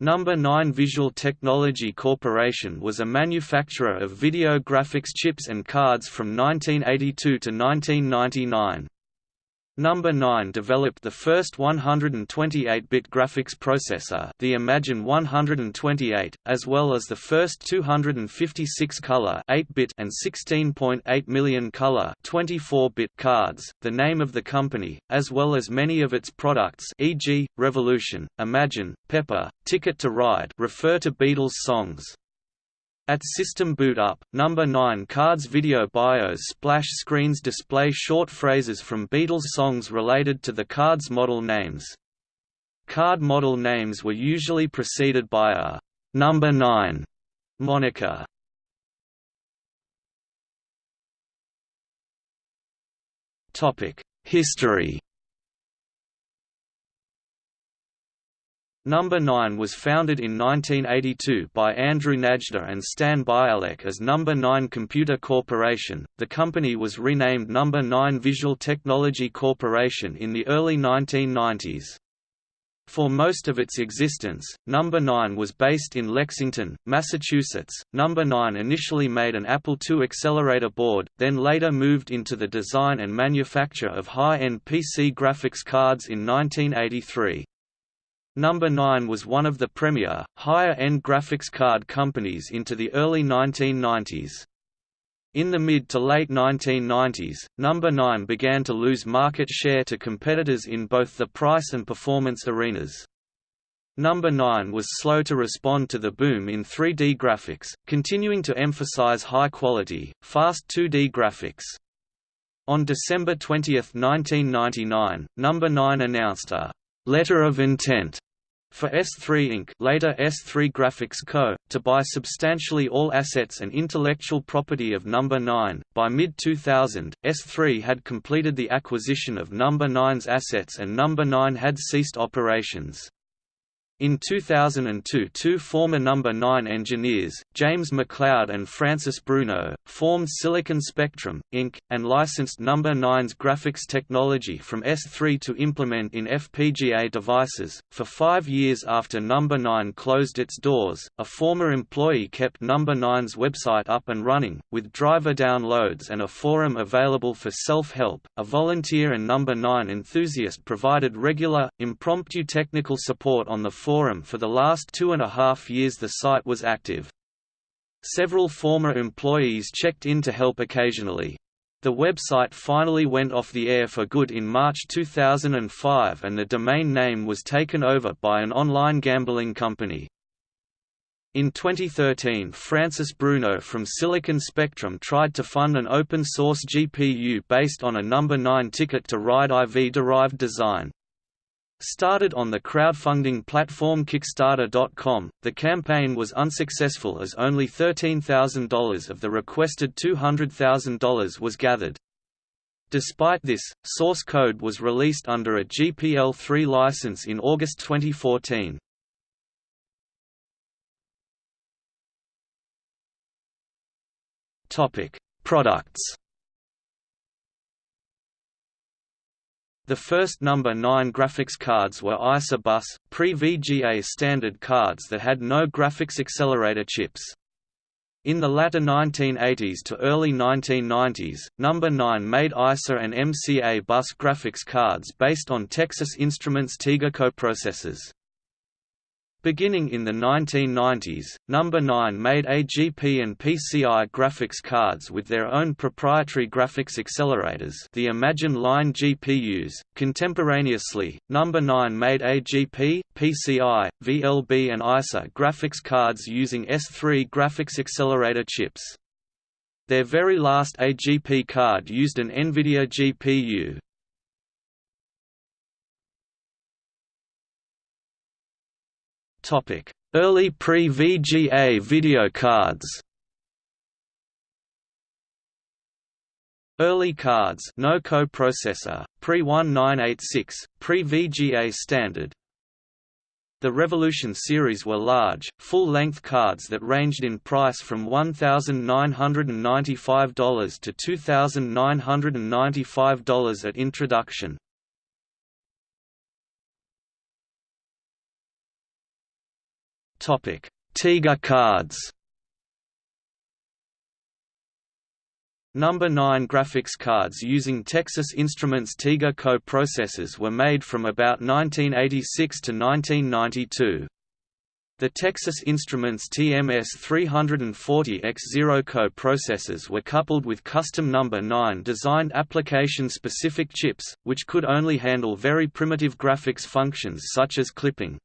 Number 9 Visual Technology Corporation was a manufacturer of video graphics chips and cards from 1982 to 1999. Number 9 developed the first 128-bit graphics processor the Imagine 128, as well as the first 256-color 8-bit and 16.8 million color 24-bit cards, the name of the company, as well as many of its products e.g., Revolution, Imagine, Pepper, Ticket to Ride refer to Beatles songs. At system boot up, number 9 cards video bios splash screens display short phrases from Beatles songs related to the card's model names. Card model names were usually preceded by a number 9 moniker. Topic: History Number 9 was founded in 1982 by Andrew Najda and Stan Bialek as Number 9 Computer Corporation. The company was renamed Number 9 Visual Technology Corporation in the early 1990s. For most of its existence, Number 9 was based in Lexington, Massachusetts. Number 9 initially made an Apple II accelerator board, then later moved into the design and manufacture of high-end PC graphics cards in 1983. Number 9 was one of the premier, higher-end graphics card companies into the early 1990s. In the mid to late 1990s, Number 9 began to lose market share to competitors in both the price and performance arenas. Number 9 was slow to respond to the boom in 3D graphics, continuing to emphasize high-quality, fast 2D graphics. On December 20, 1999, Number 9 announced a «letter of intent» For S3 Inc. later S3 Graphics Co., to buy substantially all assets and intellectual property of Number 9, by mid-2000, S3 had completed the acquisition of Number 9's assets and Number 9 had ceased operations. In 2002 two former Number 9 engineers, James McLeod and Francis Bruno, formed Silicon Spectrum, Inc., and licensed Number 9's graphics technology from S3 to implement in FPGA devices. For five years after Number 9 closed its doors, a former employee kept Number 9's website up and running, with driver downloads and a forum available for self-help. A volunteer and Number 9 enthusiast provided regular, impromptu technical support on the forum for the last two and a half years the site was active. Several former employees checked in to help occasionally. The website finally went off the air for good in March 2005 and the domain name was taken over by an online gambling company. In 2013 Francis Bruno from Silicon Spectrum tried to fund an open-source GPU based on a number 9 ticket to ride IV-derived design. Started on the crowdfunding platform Kickstarter.com, the campaign was unsuccessful as only $13,000 of the requested $200,000 was gathered. Despite this, source code was released under a GPL3 license in August 2014. Products The first number 9 graphics cards were ISA bus, pre-VGA standard cards that had no graphics accelerator chips. In the latter 1980s to early 1990s, Number 9 made ISA and MCA bus graphics cards based on Texas Instruments TIGA coprocessors. Beginning in the 1990s, Number 9 made AGP and PCI graphics cards with their own proprietary graphics accelerators the Imagine Line GPUs. Contemporaneously, Number 9 made AGP, PCI, VLB and ISA graphics cards using S3 graphics accelerator chips. Their very last AGP card used an NVIDIA GPU, Early pre-VGA video cards. Early cards no coprocessor, pre-1986, pre-VGA standard. The Revolution series were large, full-length cards that ranged in price from $1,995 to $2,995 at introduction. TIGA cards Number 9 graphics cards using Texas Instruments TIGA co-processors were made from about 1986 to 1992. The Texas Instruments TMS-340X0 co-processors were coupled with custom number 9 designed application-specific chips, which could only handle very primitive graphics functions such as clipping.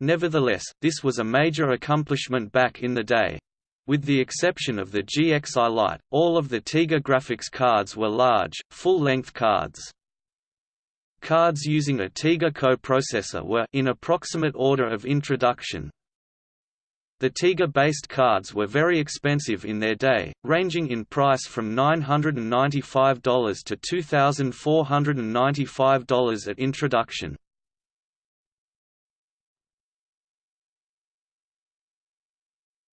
Nevertheless, this was a major accomplishment back in the day. With the exception of the GXI Lite, all of the TIGA graphics cards were large, full-length cards. Cards using a TIGA coprocessor were in approximate order of introduction. The TIGA-based cards were very expensive in their day, ranging in price from $995 to $2,495 at introduction.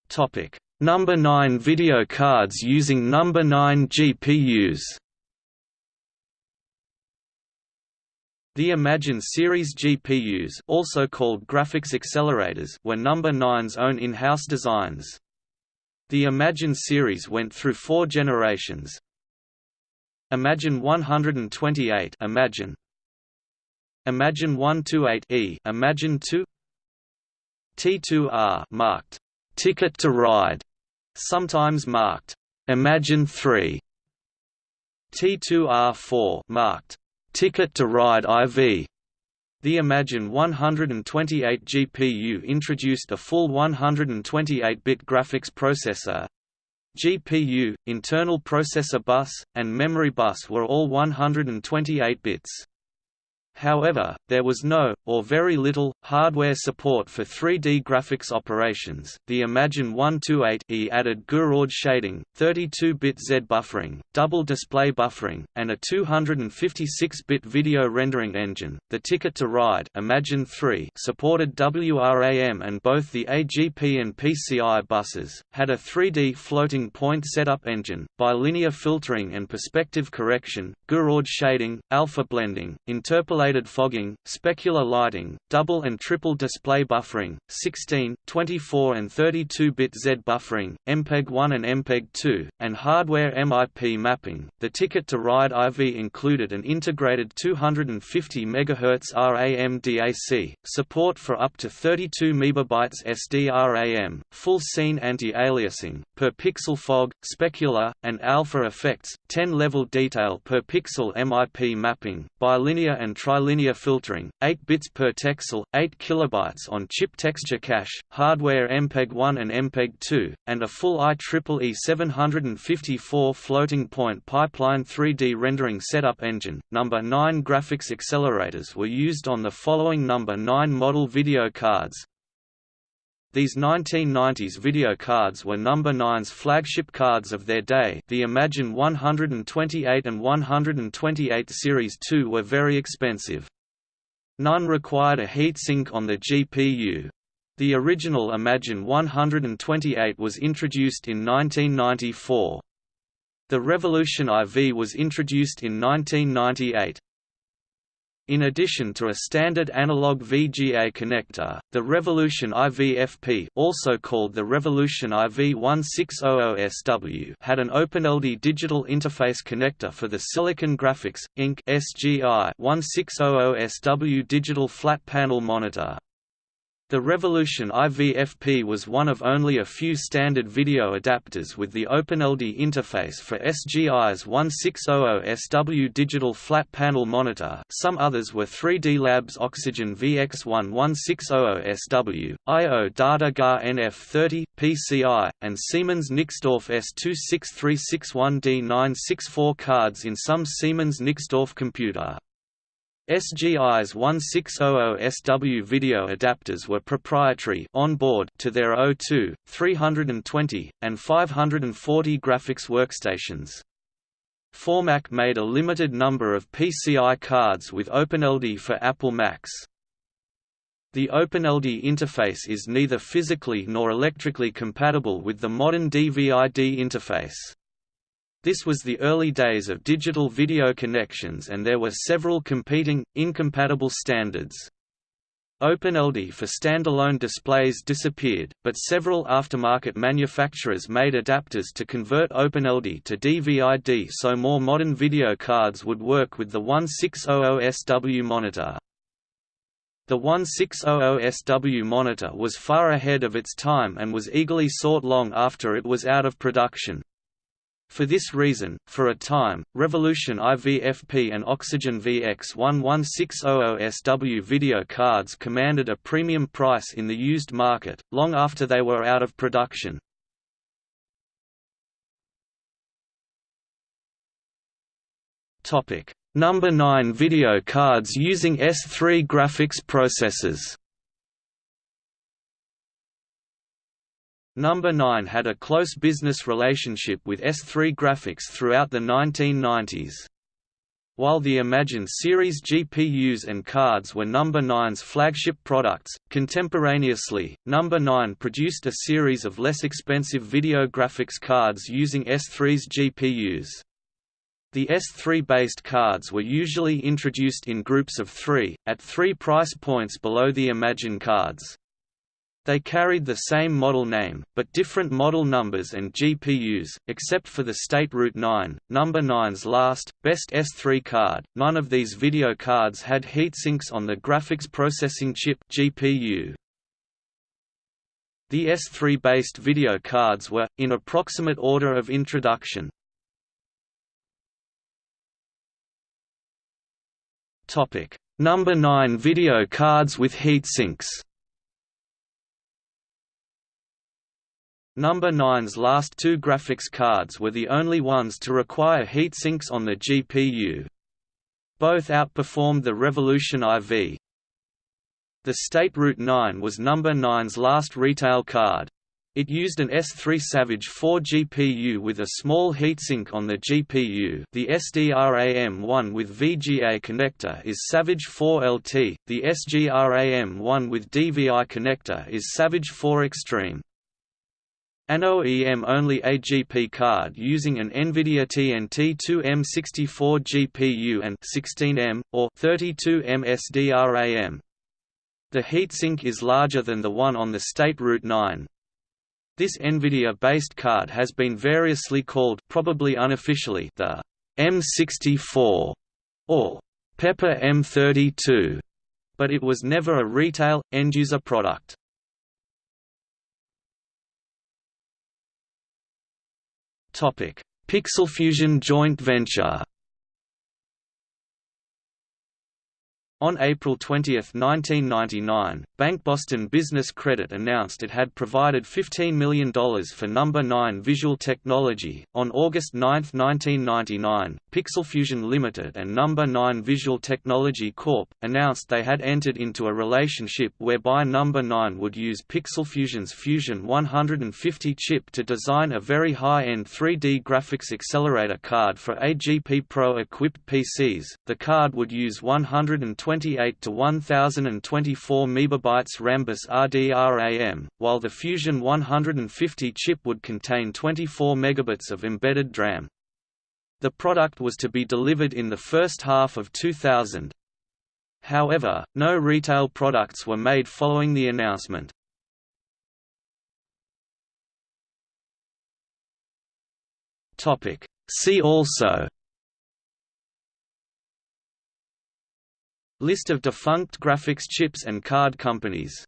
Topic: Number 9 video cards using Number 9 GPUs The Imagine series GPUs also called graphics accelerators were Number 9's own in-house designs. The Imagine series went through four generations. Imagine 128 Imagine. Imagine 128E Imagine 2 T2R marked Ticket to Ride sometimes marked Imagine 3 T2R4 marked Ticket to Ride IV the Imagine 128 GPU introduced a full 128-bit graphics processor. GPU, internal processor bus, and memory bus were all 128 bits. However, there was no, or very little, hardware support for 3D graphics operations. The Imagine 128E added Gouraud shading, 32-bit Z buffering, double display buffering, and a 256-bit video rendering engine. The Ticket to Ride Imagine 3 supported WRAM and both the AGP and PCI buses had a 3D floating point setup engine, bilinear filtering and perspective correction, Gouraud shading, alpha blending, interpolation fogging, specular lighting, double and triple display buffering, 16, 24 and 32-bit Z buffering, MPEG-1 and MPEG-2, and hardware MIP mapping. The Ticket to Ride IV included an integrated 250 MHz RAM DAC, support for up to 32 MB SDRAM, full scene anti-aliasing, per pixel fog, specular, and alpha effects, 10-level detail per pixel MIP mapping, bilinear and trilinear filtering, 8 bits per texel, 8 kilobytes on chip texture cache, hardware MPEG-1 and MPEG-2, and a full IEEE 754 floating point pipeline 3D rendering setup engine. Number 9 graphics accelerators were used on the following number 9 model video cards, these 1990s video cards were Number 9's flagship cards of their day the Imagine 128 and 128 Series 2 were very expensive. None required a heatsink on the GPU. The original Imagine 128 was introduced in 1994. The Revolution IV was introduced in 1998. In addition to a standard analog VGA connector, the Revolution IVFP also called the Revolution IV1600SW had an OpenLD digital interface connector for the Silicon Graphics, Inc. SGI 1600SW digital flat panel monitor. The Revolution IVFP was one of only a few standard video adapters with the OpenLD interface for SGI's 1600SW digital flat panel monitor some others were 3D Labs Oxygen VX1 1600SW, IO Data GA NF30, PCI, and Siemens Nixdorf S26361D964 cards in some Siemens Nixdorf computer. SGI's 1600SW video adapters were proprietary on board to their O2, 320, and 540 graphics workstations. Formac made a limited number of PCI cards with OpenLD for Apple Macs. The OpenLD interface is neither physically nor electrically compatible with the modern DVI-D interface. This was the early days of digital video connections and there were several competing, incompatible standards. OpenLD for standalone displays disappeared, but several aftermarket manufacturers made adapters to convert OpenLD to DVI-D so more modern video cards would work with the 1600SW monitor. The 1600SW monitor was far ahead of its time and was eagerly sought long after it was out of production. For this reason, for a time, Revolution IVFP and Oxygen VX11600SW video cards commanded a premium price in the used market, long after they were out of production. Number 9 video cards using S3 graphics processors Number 9 had a close business relationship with S3 Graphics throughout the 1990s. While the Imagine series GPUs and cards were Number 9's flagship products, contemporaneously, Number 9 produced a series of less expensive video graphics cards using S3's GPUs. The S3-based cards were usually introduced in groups of three, at three price points below the Imagine cards. They carried the same model name, but different model numbers and GPUs, except for the State Route 9, Number 9's last, best S3 card. None of these video cards had heatsinks on the graphics processing chip GPU. The S3-based video cards were, in approximate order of introduction. Number 9 video cards with heatsinks Number 9's last two graphics cards were the only ones to require heatsinks on the GPU. Both outperformed the Revolution IV. The State Route 9 was Number 9's last retail card. It used an S3 Savage 4 GPU with a small heatsink on the GPU the SDRAM1 with VGA connector is Savage 4 LT, the SGRAM1 with DVI connector is Savage 4 Extreme. An OEM-only AGP card using an NVIDIA TNT2M64 GPU and 16M, or 32M SDRAM. The heatsink is larger than the one on the State Route 9. This NVIDIA-based card has been variously called probably unofficially the M64 or Pepper M32, but it was never a retail, end-user product. Pixelfusion joint venture On April 20, 1999, Bank Boston Business Credit announced it had provided $15 million for Number 9 Visual Technology. On August 9, 1999, Pixelfusion Limited and Number 9 Visual Technology Corp. announced they had entered into a relationship whereby Number 9 would use Pixelfusion's Fusion 150 chip to design a very high-end 3D graphics accelerator card for AGP Pro equipped PCs. The card would use 120 28 to 1024 MB Rambus RDRAM, while the Fusion 150 chip would contain 24 megabits of embedded DRAM. The product was to be delivered in the first half of 2000. However, no retail products were made following the announcement. See also List of defunct graphics chips and card companies